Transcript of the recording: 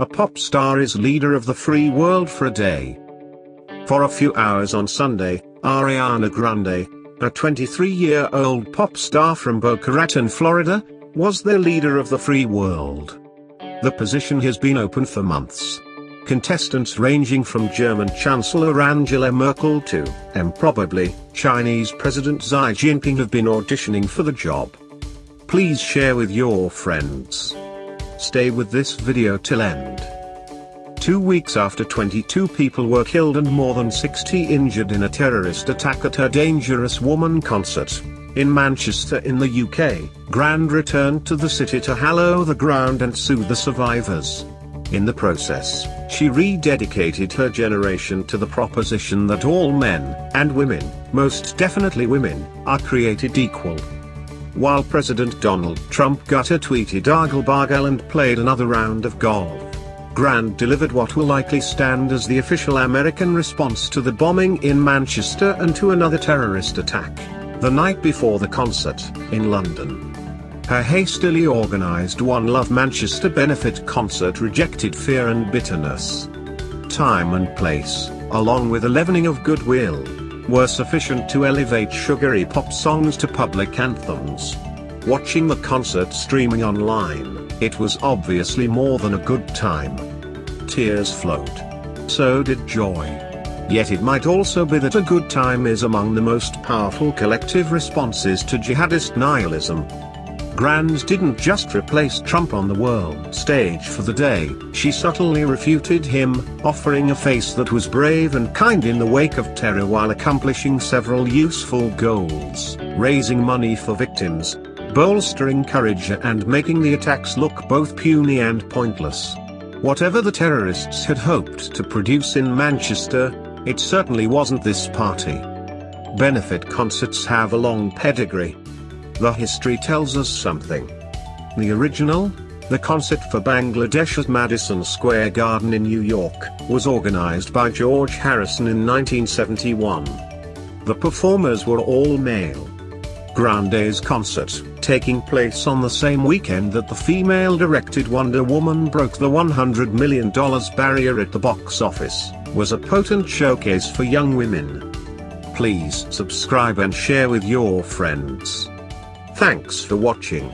a pop star is leader of the free world for a day. For a few hours on Sunday, Ariana Grande, a 23-year-old pop star from Boca Raton, Florida, was the leader of the free world. The position has been open for months. Contestants ranging from German Chancellor Angela Merkel to, and probably, Chinese President Xi Jinping have been auditioning for the job. Please share with your friends. Stay with this video till end. Two weeks after 22 people were killed and more than 60 injured in a terrorist attack at her Dangerous Woman concert, in Manchester in the UK, Grande returned to the city to hallow the ground and soothe the survivors. In the process, she rededicated her generation to the proposition that all men, and women, most definitely women, are created equal. While President Donald Trump got a tweeted argle and played another round of golf, Grande delivered what will likely stand as the official American response to the bombing in Manchester and to another terrorist attack, the night before the concert, in London. Her hastily organized One Love Manchester benefit concert rejected fear and bitterness. Time and place, along with a leavening of goodwill, were sufficient to elevate sugary pop songs to public anthems. Watching the concert streaming online, it was obviously more than a good time. Tears flowed. So did joy. Yet it might also be that a good time is among the most powerful collective responses to jihadist nihilism, Grande didn't just replace Trump on the world stage for the day, she subtly refuted him, offering a face that was brave and kind in the wake of terror while accomplishing several useful goals, raising money for victims, bolstering courage and making the attacks look both puny and pointless. Whatever the terrorists had hoped to produce in Manchester, it certainly wasn't this party. Benefit concerts have a long pedigree, the history tells us something. The original, the concert for Bangladesh at Madison Square Garden in New York, was organized by George Harrison in 1971. The performers were all male. Grande's concert, taking place on the same weekend that the female-directed Wonder Woman broke the $100 million barrier at the box office, was a potent showcase for young women. Please subscribe and share with your friends. Thanks for watching.